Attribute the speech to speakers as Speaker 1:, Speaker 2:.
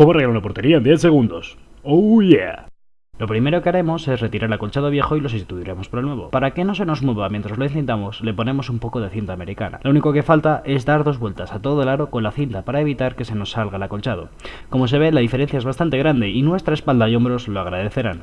Speaker 1: ¿Cómo arreglar una portería en 10 segundos? Oh yeah.
Speaker 2: Lo primero que haremos es retirar el acolchado viejo y lo sustituiremos por el nuevo. Para que no se nos mueva mientras lo encintamos, le ponemos un poco de cinta americana. Lo único que falta es dar dos vueltas a todo el aro con la cinta para evitar que se nos salga el acolchado. Como se ve, la diferencia es bastante grande y nuestra espalda y hombros lo agradecerán.